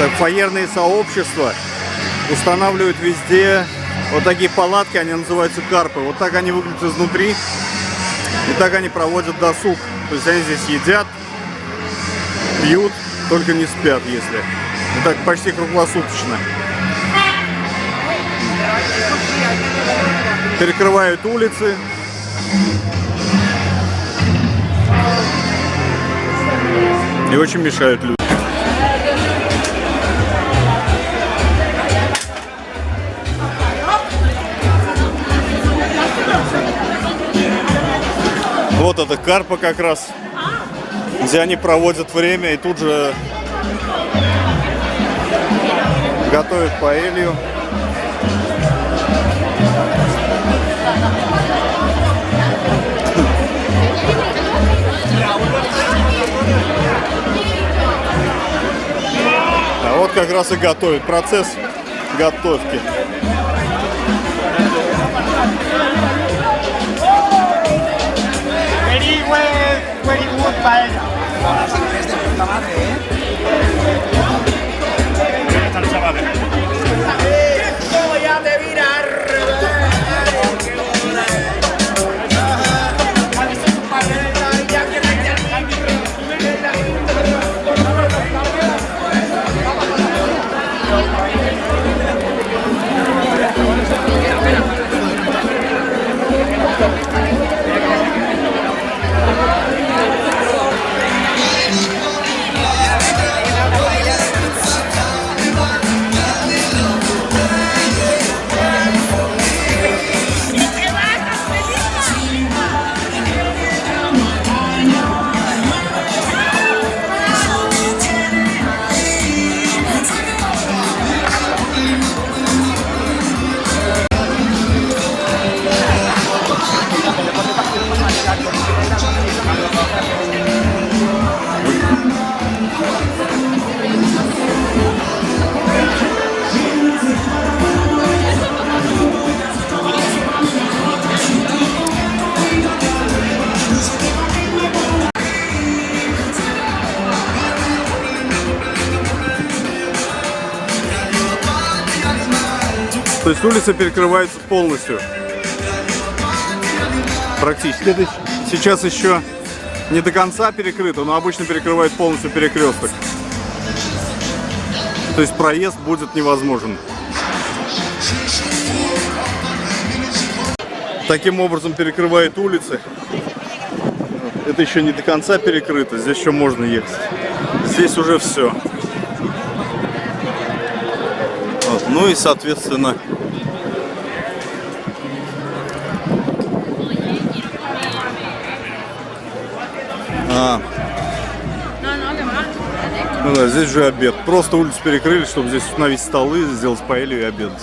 Так, фаерные сообщества устанавливают везде вот такие палатки, они называются карпы. Вот так они выглядят изнутри. И так они проводят досуг. То есть они здесь едят, пьют, только не спят, если. И так почти круглосуточно. Перекрывают улицы. И очень мешают людям. Вот это карпа как раз, где они проводят время и тут же готовят паэлью. А вот как раз и готовят процесс готовки. very good, es de puta madre, ¿eh? То есть улица перекрывается полностью. Практически. Сейчас еще не до конца перекрыто, но обычно перекрывает полностью перекресток. То есть проезд будет невозможен. Таким образом перекрывает улицы. Это еще не до конца перекрыто, здесь еще можно ехать. Здесь уже все. Вот. Ну и соответственно А, ну да, здесь же обед. Просто улицу перекрыли, чтобы здесь установить столы, сделать паэлью и обедать.